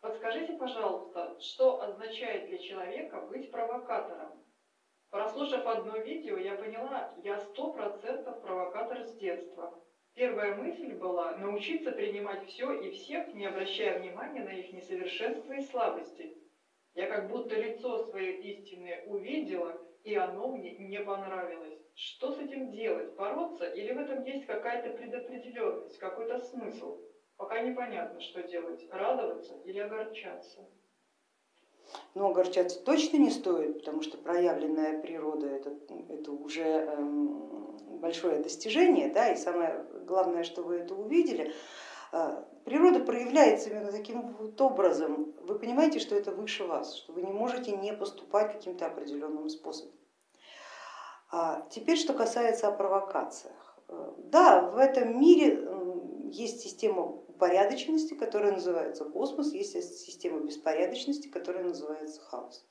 Подскажите, пожалуйста, что означает для человека быть провокатором? Прослушав одно видео, я поняла, я сто процентов провокатор с детства. Первая мысль была научиться принимать все и всех, не обращая внимания на их несовершенства и слабости. Я как будто лицо свое истинное увидела, и оно мне не понравилось. Что с этим делать? Бороться? Или в этом есть какая-то предопределенность, какой-то смысл? Пока непонятно, что делать. Радоваться или огорчаться? Но огорчаться точно не стоит, потому что проявленная природа это, это уже эм, большое достижение, да, и самое главное, что вы это увидели. Э, природа проявляется именно таким вот образом. Вы понимаете, что это выше вас, что вы не можете не поступать каким-то определенным способом. А теперь, что касается о провокациях. Э, да, в этом мире есть система упорядоченности, которая называется космос, есть система беспорядочности, которая называется хаос.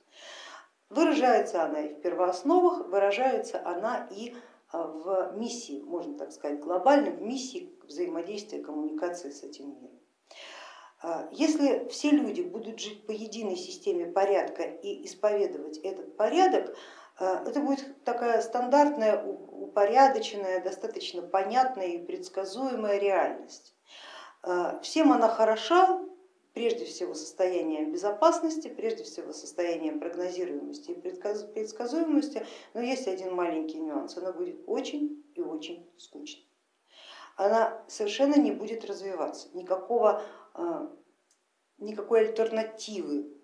Выражается она и в первоосновах, выражается она и а, в миссии, можно так сказать, глобальной, в миссии взаимодействия, коммуникации с этим миром. А, если все люди будут жить по единой системе порядка и исповедовать этот порядок, это будет такая стандартная, упорядоченная, достаточно понятная и предсказуемая реальность. А, всем она хороша, прежде всего состоянием безопасности, прежде всего состоянием прогнозируемости и предсказуемости, но есть один маленький нюанс, она будет очень и очень скучной. Она совершенно не будет развиваться, никакого, а, никакой альтернативы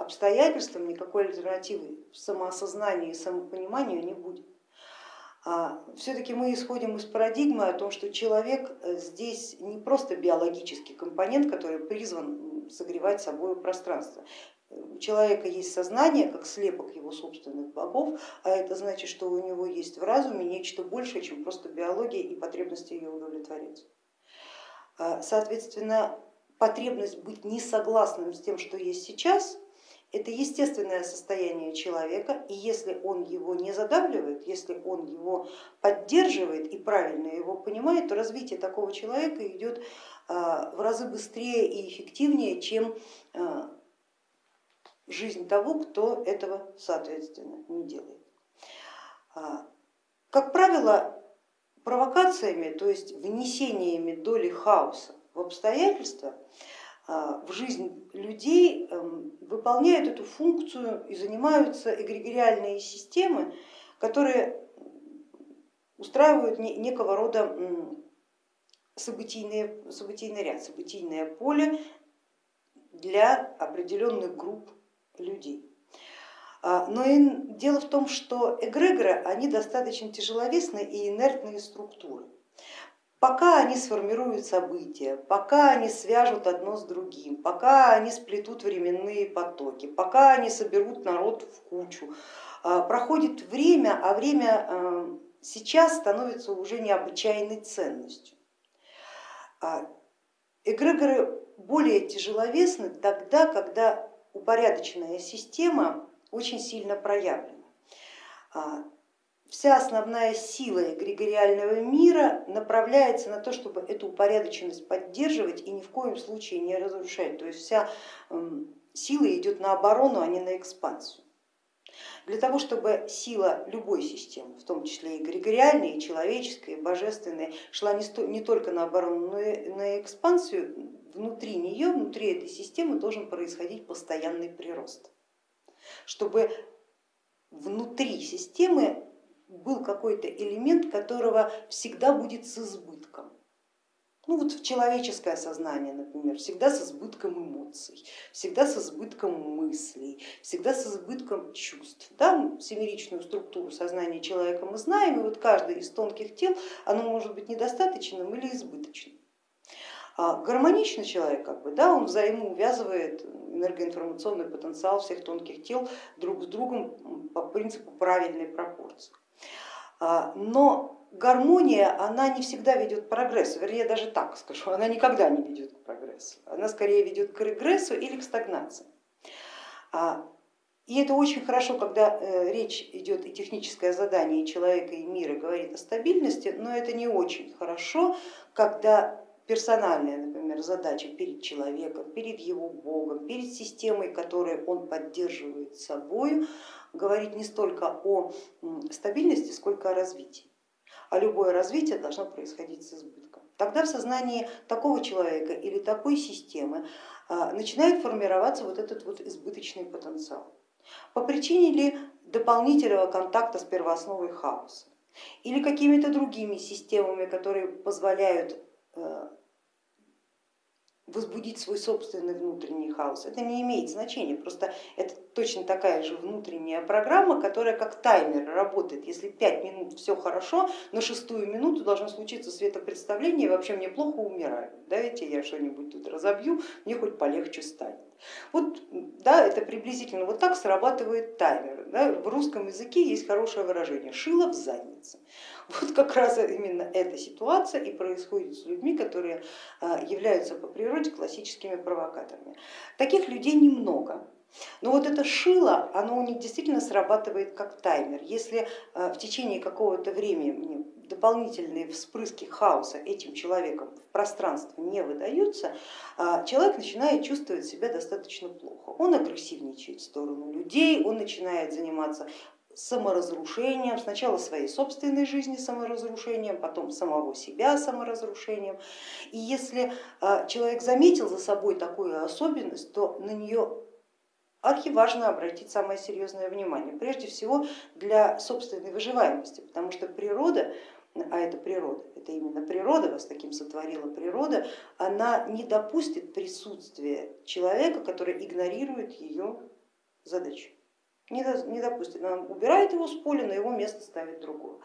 обстоятельствам, никакой альтернативы самоосознанию и самопониманию не будет. А, Все-таки мы исходим из парадигмы о том, что человек э, здесь не просто биологический компонент, который призван согревать собой пространство. У человека есть сознание, как слепок его собственных богов, а это значит, что у него есть в разуме нечто большее, чем просто биология и потребность ее удовлетворять. А, соответственно, потребность быть несогласным с тем, что есть сейчас, это естественное состояние человека, и если он его не задавливает, если он его поддерживает и правильно его понимает, то развитие такого человека идет а, в разы быстрее и эффективнее, чем а, жизнь того, кто этого соответственно не делает. А, как правило, провокациями, то есть внесениями доли хаоса в обстоятельства, в жизнь людей эм, выполняют эту функцию и занимаются эгрегориальные системы, которые устраивают некого рода событийный, событийный ряд, событийное поле для определенных групп людей. А, но и дело в том, что эгрегоры они достаточно тяжеловесные и инертные структуры. Пока они сформируют события, пока они свяжут одно с другим, пока они сплетут временные потоки, пока они соберут народ в кучу, а, проходит время, а время а, сейчас становится уже необычайной ценностью. А, эгрегоры более тяжеловесны тогда, когда упорядоченная система очень сильно проявлена вся основная сила эгрегориального мира направляется на то, чтобы эту упорядоченность поддерживать и ни в коем случае не разрушать. То есть вся эм, сила идет на оборону, а не на экспансию. Для того, чтобы сила любой системы, в том числе и эгрегориальной, и человеческой, и божественной, шла не только на оборону, но и на экспансию, внутри нее, внутри этой системы должен происходить постоянный прирост. Чтобы внутри системы был какой-то элемент, которого всегда будет с избытком. Ну вот в человеческое сознание, например, всегда с избытком эмоций, всегда с избытком мыслей, всегда с избытком чувств. Да? Семеричную структуру сознания человека мы знаем, и вот каждый из тонких тел, оно может быть недостаточным или избыточным. А гармоничный человек, как бы, да, он взаимоувязывает энергоинформационный потенциал всех тонких тел друг с другом по принципу правильной пропорции. А, но гармония, она не всегда ведет к прогрессу, вернее даже так скажу, она никогда не ведет к прогрессу, она скорее ведет к регрессу или к стагнации. А, и это очень хорошо, когда э, речь идет и техническое задание человека, и мира говорит о стабильности, но это не очень хорошо, когда персональная, например, задача перед человеком, перед его богом, перед системой, которую он поддерживает собой, говорит не столько о стабильности, сколько о развитии. А любое развитие должно происходить с избытком. Тогда в сознании такого человека или такой системы а, начинает формироваться вот этот вот избыточный потенциал. По причине ли дополнительного контакта с первоосновой хаоса или какими-то другими системами, которые позволяют э, возбудить свой собственный внутренний хаос. Это не имеет значения, просто это точно такая же внутренняя программа, которая как таймер работает. Если 5 минут все хорошо, на шестую минуту должно случиться светопредставление, вообще мне плохо умираю. Давайте я что-нибудь тут разобью, мне хоть полегче станет. Вот да, это приблизительно вот так срабатывает таймер. Да? В русском языке есть хорошее выражение шило в заднице. Вот как раз именно эта ситуация и происходит с людьми, которые а, являются по природе классическими провокаторами. Таких людей немного, но вот это шило, оно у них действительно срабатывает как таймер. Если а, в течение какого-то времени дополнительные вспрыски хаоса этим человеком в пространство не выдаются, а, человек начинает чувствовать себя достаточно плохо. Он агрессивничает в сторону людей, он начинает заниматься саморазрушением, сначала своей собственной жизни саморазрушением, потом самого себя саморазрушением. И если а, человек заметил за собой такую особенность, то на нее архиважно обратить самое серьезное внимание, прежде всего для собственной выживаемости, потому что природа, а это природа, это именно природа, вас таким сотворила природа, она не допустит присутствия человека, который игнорирует ее задачу не допустит, она убирает его с поля, на его место ставит другого.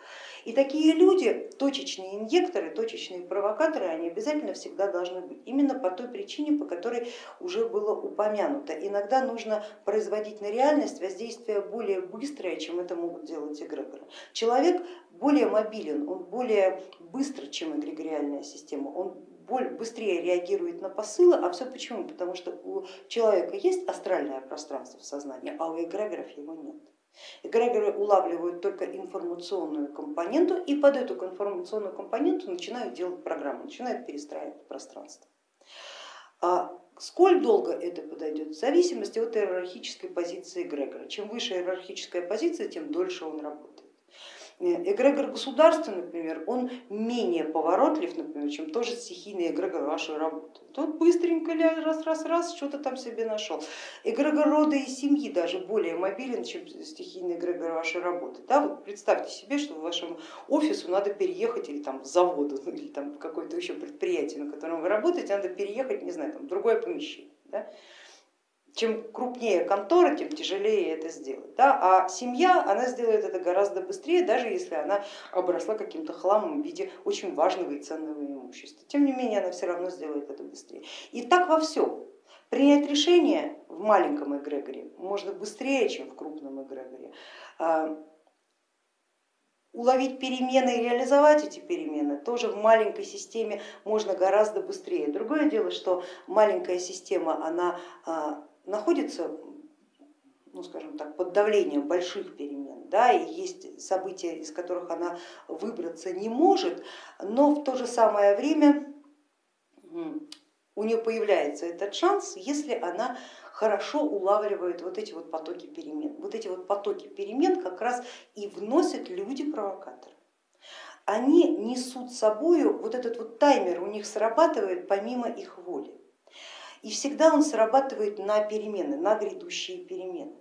И такие люди, точечные инъекторы, точечные провокаторы, они обязательно всегда должны быть, именно по той причине, по которой уже было упомянуто. Иногда нужно производить на реальность воздействие более быстрое, чем это могут делать эгрегоры. Человек более мобилен, он более быстро, чем эгрегориальная система, он быстрее реагирует на посылы, а все почему? Потому что у человека есть астральное пространство в сознании, а у эгрегоров его нет. Эгрегоры улавливают только информационную компоненту и под эту информационную компоненту начинают делать программу, начинают перестраивать пространство. А сколь долго это подойдет, в зависимости от иерархической позиции эгрегора. Чем выше иерархическая позиция, тем дольше он работает. Эгрегор государства, например, он менее поворотлив, например, чем тоже стихийный эгрегор вашей работы. Тот быстренько раз-раз-раз что-то там себе нашел. Эгрегор рода и семьи даже более мобилен, чем стихийный эгрегор вашей работы. Да, вот представьте себе, что в вашем офису надо переехать или там заводу, или там какое-то еще предприятие, на котором вы работаете, надо переехать, не знаю, там, в другое помещение. Да? Чем крупнее контора, тем тяжелее это сделать. Да? А семья, она сделает это гораздо быстрее, даже если она обросла каким-то хламом в виде очень важного и ценного имущества. Тем не менее, она все равно сделает это быстрее. И так во всем. Принять решение в маленьком эгрегоре можно быстрее, чем в крупном эгрегоре. А, уловить перемены и реализовать эти перемены тоже в маленькой системе можно гораздо быстрее. Другое дело, что маленькая система, она а, находится ну, скажем так, под давлением больших перемен, да, и есть события, из которых она выбраться не может, но в то же самое время у нее появляется этот шанс, если она хорошо улавливает вот эти вот потоки перемен. Вот эти вот потоки перемен как раз и вносят люди-провокаторы. Они несут с собой вот этот вот таймер, у них срабатывает помимо их воли и всегда он срабатывает на перемены, на грядущие перемены.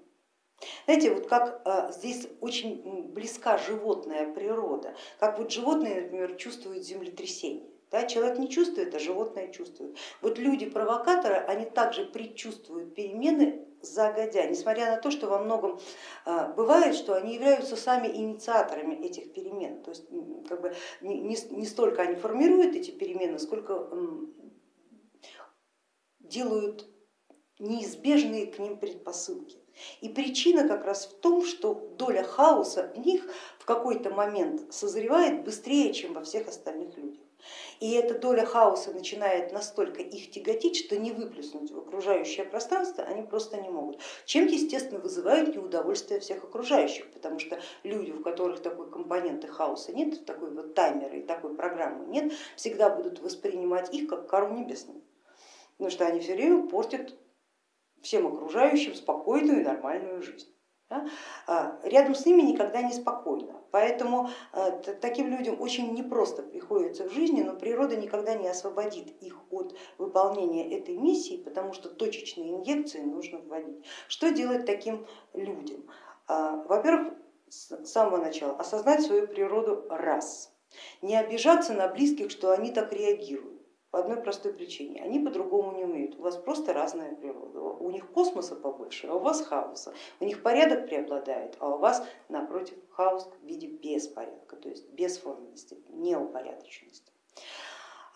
Знаете, вот как а, здесь очень близка животная природа, как вот животные, например, чувствуют землетрясение. Да, человек не чувствует, а животное чувствует. Вот люди-провокаторы, они также предчувствуют перемены загодя, несмотря на то, что во многом а, бывает, что они являются сами инициаторами этих перемен. То есть как бы не, не столько они формируют эти перемены, сколько делают неизбежные к ним предпосылки. И причина как раз в том, что доля хаоса в них в какой-то момент созревает быстрее, чем во всех остальных людях. И эта доля хаоса начинает настолько их тяготить, что не выплеснуть в окружающее пространство они просто не могут. Чем, естественно, вызывают неудовольствие всех окружающих, потому что люди, у которых такой компоненты хаоса нет, такой вот таймера и такой программы нет, всегда будут воспринимать их как кару небесную, потому что они все время портят всем окружающим спокойную и нормальную жизнь. А, рядом с ними никогда не спокойно, поэтому а, таким людям очень непросто приходится в жизни, но природа никогда не освободит их от выполнения этой миссии, потому что точечные инъекции нужно вводить. Что делать таким людям? А, во-первых, с самого начала осознать свою природу раз, не обижаться на близких, что они так реагируют по одной простой причине. Они по-другому не умеют, у вас просто разная природа. У них космоса побольше, а у вас хаоса. У них порядок преобладает, а у вас напротив хаос в виде беспорядка, то есть бесформенности, неупорядоченности.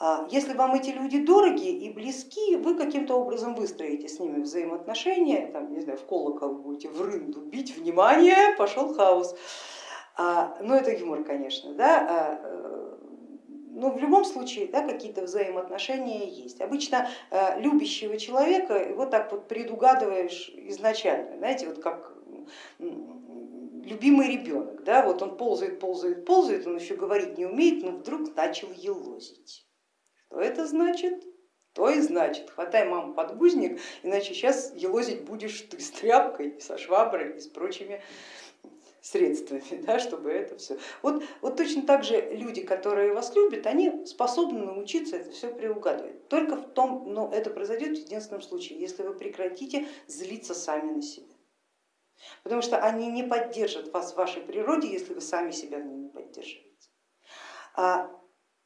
А если вам эти люди дороги и близки, вы каким-то образом выстроите с ними взаимоотношения, там, не знаю, в колокол будете в рынду бить, внимание, пошел хаос. А, ну это юмор, конечно, да, а, э, но в любом случае да, какие-то взаимоотношения есть. Обычно э, любящего человека его так вот предугадываешь изначально, знаете, вот как любимый ребенок, да, вот он ползает, ползает, ползает, он еще говорить не умеет, но вдруг начал елозить. Что это значит? То и значит, хватай маму подгузник, иначе сейчас елозить будешь ты с тряпкой, со шваброй и с прочими средствами, да, чтобы это все. Вот, вот точно так же люди, которые вас любят, они способны научиться это все приугадывать. Только в том, но это произойдет в единственном случае, если вы прекратите злиться сами на себя. Потому что они не поддержат вас в вашей природе, если вы сами себя не поддерживаете. А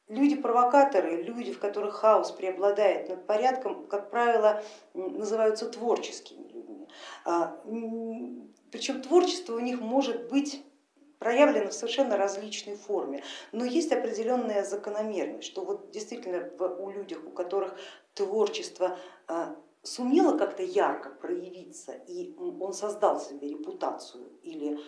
люди-провокаторы, люди, в которых хаос преобладает над порядком, как правило, называются творческими людьми. Причем творчество у них может быть проявлено в совершенно различной форме, но есть определенная закономерность, что вот действительно у людей, у которых творчество а, сумело как-то ярко проявиться, и он создал себе репутацию или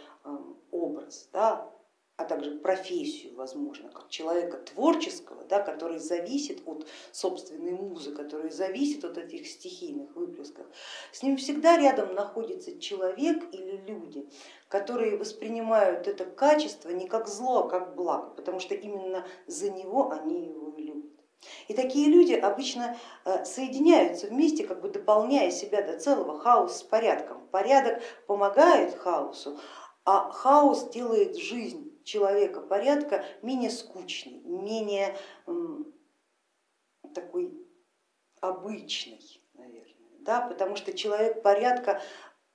образ, да, а также профессию, возможно, как человека творческого, да, который зависит от собственной музы, который зависит от этих стихийных выплесков, с ним всегда рядом находится человек или люди, которые воспринимают это качество не как зло, а как благо, потому что именно за него они его любят. И такие люди обычно э, соединяются вместе, как бы дополняя себя до целого, хаос с порядком. Порядок помогает хаосу, а хаос делает жизнь человека порядка менее скучный, менее такой обычный, наверное, да, потому что человек порядка,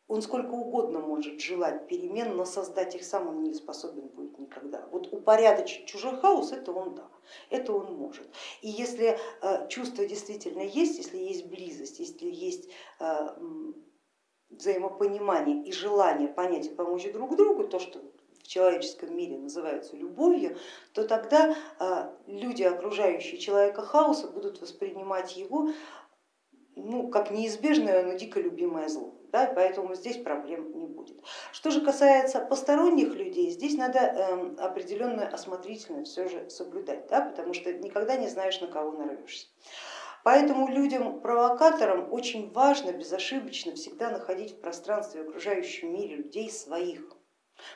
он сколько угодно может желать перемен, но создать их сам он не способен будет никогда. Вот упорядочить чужой хаос, это он да, это он может. И если э, чувство действительно есть, если есть близость, если есть э, взаимопонимание и желание понять и помочь друг другу, то, что человеческом мире называются любовью, то тогда а, люди, окружающие человека хаоса, будут воспринимать его ну, как неизбежное, но дико любимое зло. Да, поэтому здесь проблем не будет. Что же касается посторонних людей, здесь надо э, определенную осмотрительность все же соблюдать, да, потому что никогда не знаешь, на кого нарвешься. Поэтому людям-провокаторам очень важно безошибочно всегда находить в пространстве окружающем мире людей своих,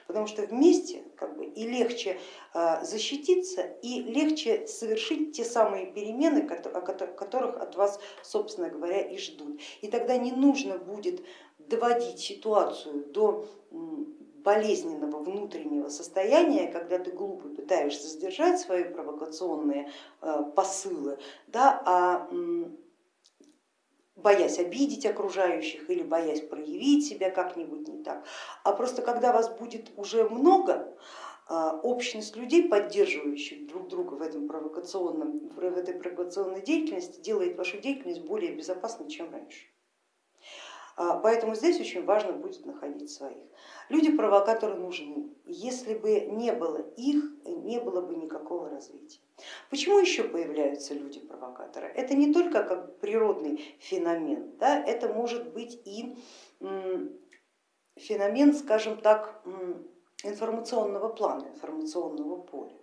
потому что вместе как бы, и легче а, защититься, и легче совершить те самые перемены, которых от вас, собственно говоря, и ждут. И тогда не нужно будет доводить ситуацию до болезненного внутреннего состояния, когда ты глупо пытаешься сдержать свои провокационные а, посылы, да, а боясь обидеть окружающих или боясь проявить себя как-нибудь не так, а просто когда вас будет уже много, а, общность людей, поддерживающих друг друга в, этом провокационном, в этой провокационной деятельности, делает вашу деятельность более безопасной, чем раньше. А, поэтому здесь очень важно будет находить своих. Люди-провокаторы нужны. Если бы не было их, не было бы никакого развития. Почему еще появляются люди-провокаторы? Это не только как природный феномен, да, это может быть и феномен, скажем так, информационного плана, информационного поля.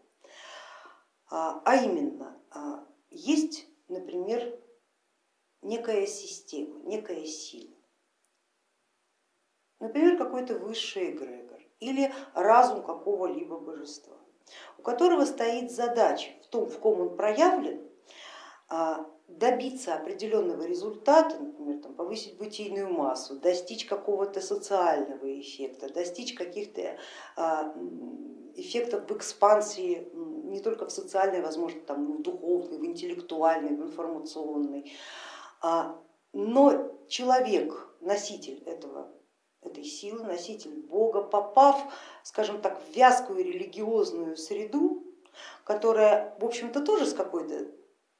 А, а именно, а, есть, например, некая система, некая сила, например, какой-то высший эгрегор или разум какого-либо божества, у которого стоит задача в том, в ком он проявлен, а, добиться определенного результата, например, там, повысить бытийную массу, достичь какого-то социального эффекта, достичь каких-то а, эффектов в экспансии не только в социальной, возможно, там, в духовной, в интеллектуальной, в информационной. А, но человек, носитель этого, этой силы, носитель Бога, попав, скажем так, в вязкую религиозную среду, которая, в общем-то, тоже с какой-то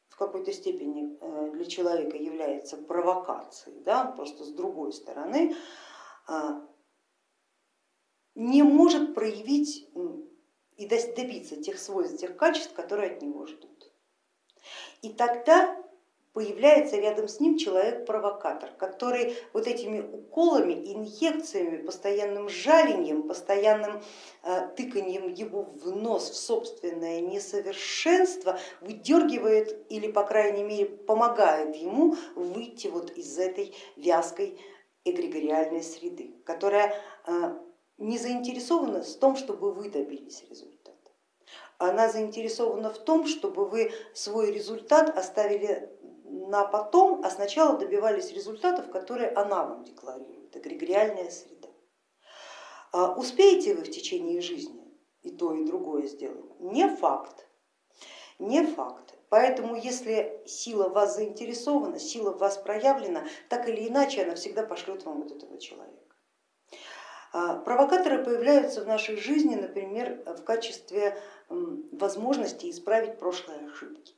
в какой-то степени э, для человека является провокацией, да, просто с другой стороны, а, не может проявить и добиться тех свойств, тех качеств, которые от него ждут. И тогда появляется рядом с ним человек-провокатор, который вот этими уколами, инъекциями, постоянным жалением, постоянным э, тыканием его в нос в собственное несовершенство выдергивает или, по крайней мере, помогает ему выйти вот из этой вязкой эгрегориальной среды, которая э, не заинтересована в том, чтобы вы добились результата. Она заинтересована в том, чтобы вы свой результат оставили на потом, а сначала добивались результатов, которые она вам декларирует, эгрегориальная среда. А успеете вы в течение жизни и то, и другое сделать? Не факт, не факт. Поэтому если сила вас заинтересована, сила в вас проявлена, так или иначе она всегда пошлет вам вот этого человека. А провокаторы появляются в нашей жизни, например, в качестве возможности исправить прошлые ошибки.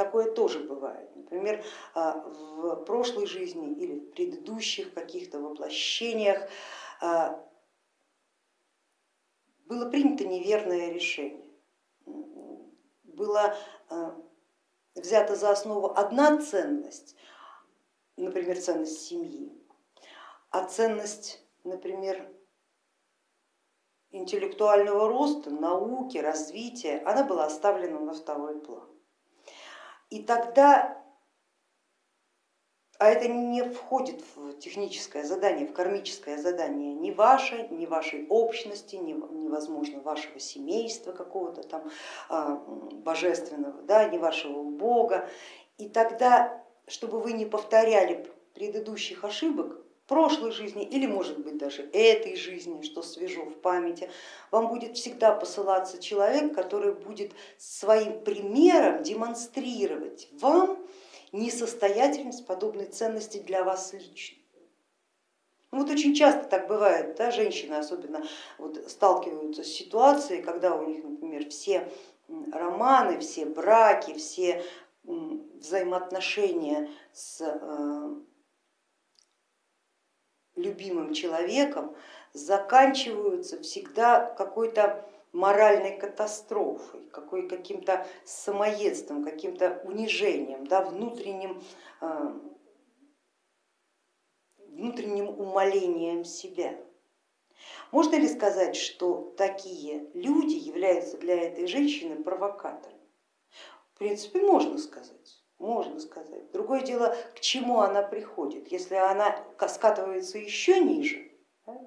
Такое тоже бывает. Например, а, в прошлой жизни или в предыдущих каких-то воплощениях а, было принято неверное решение. Была взята за основу одна ценность, например, ценность семьи, а ценность, например, интеллектуального роста, науки, развития, она была оставлена на второй план. И тогда, а это не входит в техническое задание, в кармическое задание ни ваше, ни вашей общности, ни, невозможно вашего семейства какого-то там а, божественного, да, ни вашего бога. И тогда, чтобы вы не повторяли предыдущих ошибок, прошлой жизни или может быть даже этой жизни, что свежо в памяти, вам будет всегда посылаться человек, который будет своим примером демонстрировать вам несостоятельность подобной ценности для вас лично. Ну вот очень часто так бывает, да, женщины особенно вот сталкиваются с ситуацией, когда у них, например, все романы, все браки, все взаимоотношения с э, любимым человеком заканчиваются всегда какой-то моральной катастрофой, каким-то самоедством, каким-то унижением, да, внутренним, э, внутренним умолением себя. Можно ли сказать, что такие люди являются для этой женщины провокаторами? В принципе, можно сказать можно сказать. Другое дело, к чему она приходит. Если она скатывается еще ниже, да,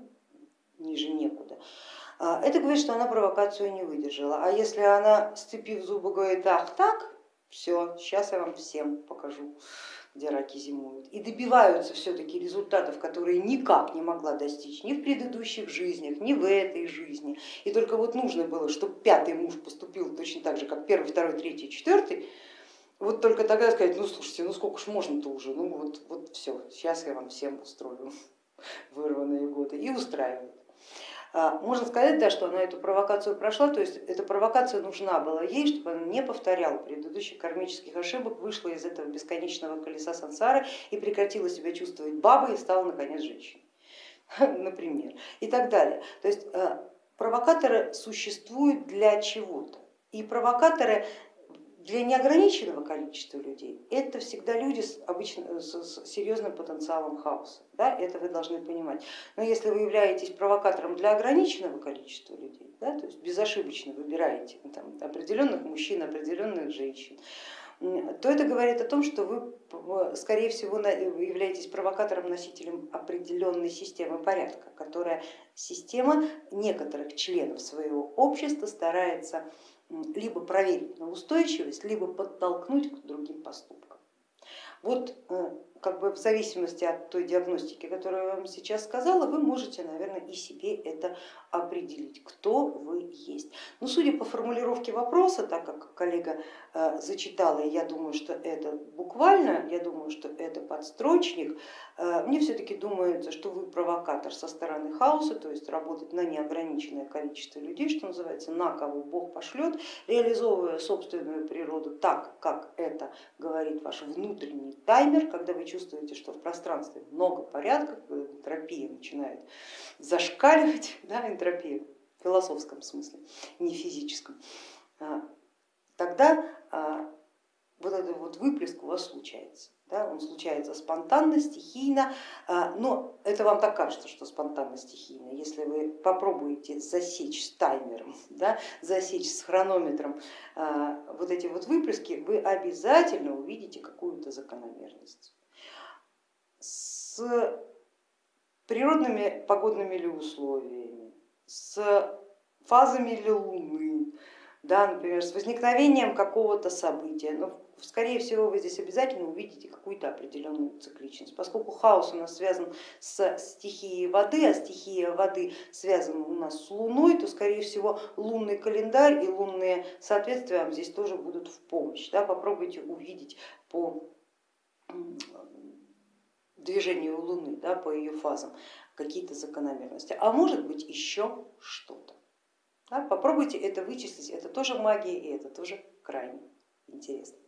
ниже некуда, а, это говорит, что она провокацию не выдержала. А если она, сцепив зубы, говорит, ах так, все, сейчас я вам всем покажу, где раки зимуют. И добиваются все-таки результатов, которые никак не могла достичь ни в предыдущих жизнях, ни в этой жизни. И только вот нужно было, чтобы пятый муж поступил точно так же, как первый, второй, третий, четвертый, вот только тогда сказать, ну слушайте, ну сколько ж можно-то уже, ну вот, вот все, сейчас я вам всем устрою вырванные годы и устраивает. А, можно сказать, да, что она эту провокацию прошла, то есть эта провокация нужна была ей, чтобы она не повторяла предыдущих кармических ошибок, вышла из этого бесконечного колеса сансары и прекратила себя чувствовать бабой и стала наконец женщиной, например, и так далее. То есть а, провокаторы существуют для чего-то. И провокаторы для неограниченного количества людей это всегда люди с, обычно, с серьезным потенциалом хаоса, да, это вы должны понимать. Но если вы являетесь провокатором для ограниченного количества людей, да, то есть безошибочно выбираете там, определенных мужчин, определенных женщин, то это говорит о том, что вы, скорее всего, являетесь провокатором, носителем определенной системы порядка, которая система некоторых членов своего общества старается либо проверить на устойчивость, либо подтолкнуть к другим поступкам. Вот э, как бы в зависимости от той диагностики, которую я вам сейчас сказала, вы можете, наверное, и себе это определить, кто вы есть. Но судя по формулировке вопроса, так как коллега э, зачитала, я думаю, что это буквально, я думаю, что это подстрочник, э, мне все-таки думается, что вы провокатор со стороны хаоса, то есть работать на неограниченное количество людей, что называется, на кого Бог пошлет, реализовывая собственную природу так, как это говорит ваш внутренний таймер, когда вы чувствуете, что в пространстве много порядка, энтропия начинает зашкаливать, да, энтропия в философском смысле, не физическом, а, тогда а, вот этот вот выплеск у вас случается. Да, он случается спонтанно, стихийно, а, но это вам так кажется, что спонтанно, стихийно. Если вы попробуете засечь с таймером, да, засечь с хронометром вот эти вот выплески, вы обязательно увидите какую-то закономерность с природными погодными ли условиями, с фазами ли Луны, да, например, с возникновением какого-то события. Но, скорее всего, вы здесь обязательно увидите какую-то определенную цикличность. Поскольку хаос у нас связан с стихией воды, а стихия воды связана у нас с Луной, то, скорее всего, лунный календарь и лунные соответствия вам здесь тоже будут в помощь. Да, попробуйте увидеть по движению Луны, да, по ее фазам какие-то закономерности, а может быть еще что-то. Да, попробуйте это вычислить, это тоже магия и это тоже крайне интересно.